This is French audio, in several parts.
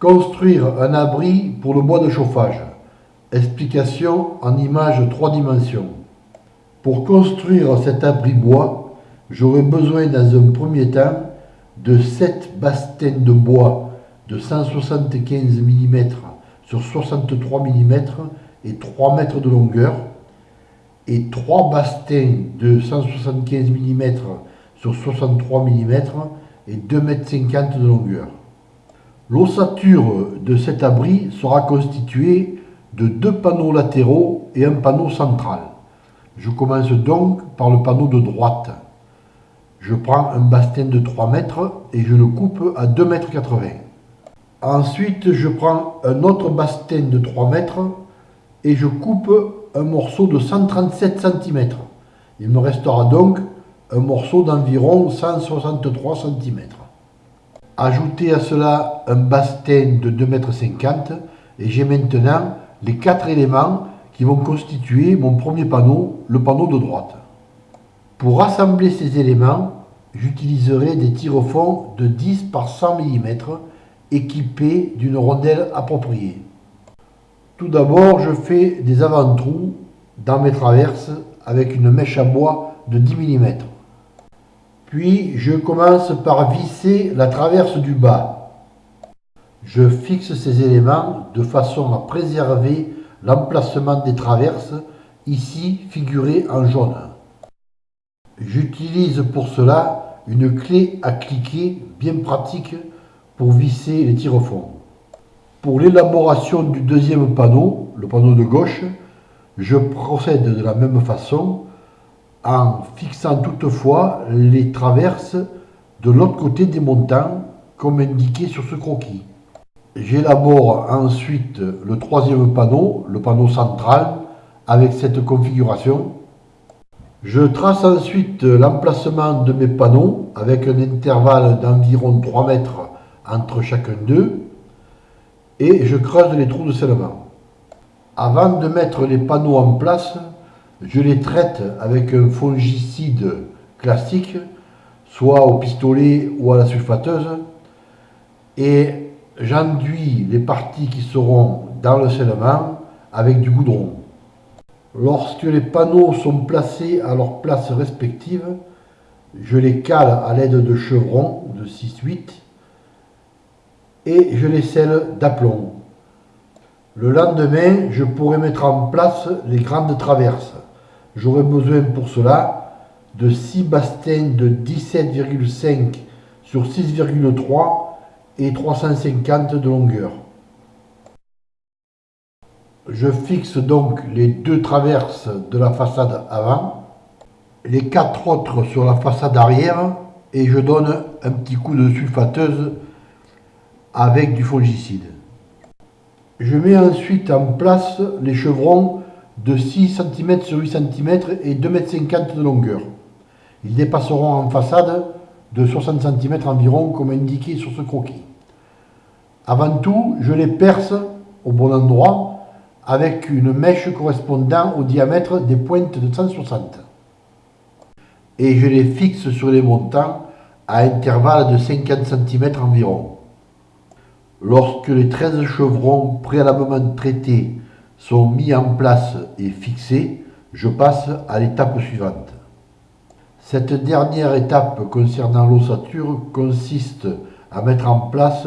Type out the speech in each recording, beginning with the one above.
Construire un abri pour le bois de chauffage. Explication en image 3 dimensions. Pour construire cet abri bois, j'aurai besoin dans un premier temps de 7 bastins de bois de 175 mm sur 63 mm et 3 mètres de longueur et 3 bastins de 175 mm sur 63 mm et 2 mètres 50 de longueur. L'ossature de cet abri sera constituée de deux panneaux latéraux et un panneau central. Je commence donc par le panneau de droite. Je prends un bastin de 3 mètres et je le coupe à 2 mètres 80. Ensuite, je prends un autre bastin de 3 mètres et je coupe un morceau de 137 cm. Il me restera donc un morceau d'environ 163 cm. Ajoutez à cela un bastin de 2,50 m et j'ai maintenant les quatre éléments qui vont constituer mon premier panneau, le panneau de droite. Pour assembler ces éléments, j'utiliserai des tire-fonds de 10 par 100 mm équipés d'une rondelle appropriée. Tout d'abord, je fais des avant-trous dans mes traverses avec une mèche à bois de 10 mm. Puis, je commence par visser la traverse du bas. Je fixe ces éléments de façon à préserver l'emplacement des traverses, ici figurées en jaune. J'utilise pour cela une clé à cliquer bien pratique pour visser les tire-fonds. Pour l'élaboration du deuxième panneau, le panneau de gauche, je procède de la même façon en fixant toutefois les traverses de l'autre côté des montants comme indiqué sur ce croquis. J'élabore ensuite le troisième panneau, le panneau central, avec cette configuration. Je trace ensuite l'emplacement de mes panneaux avec un intervalle d'environ 3 mètres entre chacun d'eux et je creuse les trous de scellement. Avant de mettre les panneaux en place, je les traite avec un fongicide classique, soit au pistolet ou à la sulfateuse, et j'enduis les parties qui seront dans le scellement avec du goudron. Lorsque les panneaux sont placés à leur place respective, je les cale à l'aide de chevrons de 6-8 et je les scelle d'aplomb. Le lendemain, je pourrai mettre en place les grandes traverses. J'aurai besoin pour cela de 6 bastins de 17,5 sur 6,3 et 350 de longueur. Je fixe donc les deux traverses de la façade avant, les quatre autres sur la façade arrière et je donne un petit coup de sulfateuse avec du fongicide. Je mets ensuite en place les chevrons de 6 cm sur 8 cm et 2,50 m de longueur. Ils dépasseront en façade de 60 cm environ comme indiqué sur ce croquis. Avant tout, je les perce au bon endroit avec une mèche correspondant au diamètre des pointes de 160. Et je les fixe sur les montants à intervalles de 50 cm environ. Lorsque les 13 chevrons préalablement traités sont mis en place et fixés, je passe à l'étape suivante. Cette dernière étape concernant l'ossature consiste à mettre en place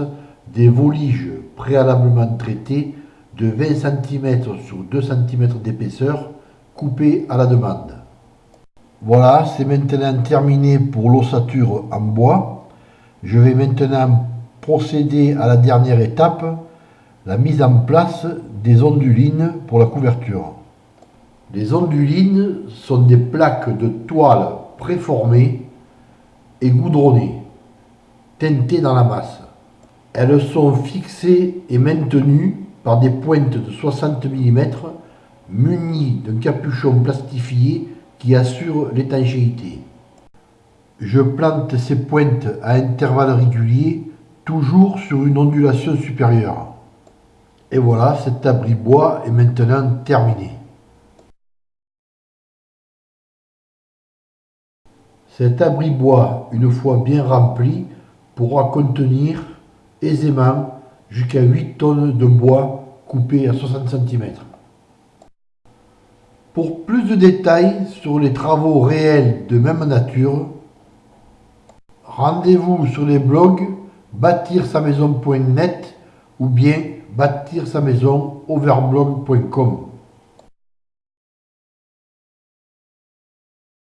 des voliges préalablement traités de 20 cm sur 2 cm d'épaisseur coupés à la demande. Voilà, c'est maintenant terminé pour l'ossature en bois. Je vais maintenant procéder à la dernière étape, la mise en place des ondulines pour la couverture. Les ondulines sont des plaques de toile préformées et goudronnées, teintées dans la masse. Elles sont fixées et maintenues par des pointes de 60 mm munies d'un capuchon plastifié qui assure l'étanchéité. Je plante ces pointes à intervalles réguliers toujours sur une ondulation supérieure. Et voilà, cet abri bois est maintenant terminé. Cet abri bois, une fois bien rempli, pourra contenir aisément jusqu'à 8 tonnes de bois coupé à 60 cm. Pour plus de détails sur les travaux réels de même nature, rendez-vous sur les blogs bâtir-sa-maison.net ou bien bâtir-sa-maison overblog.com.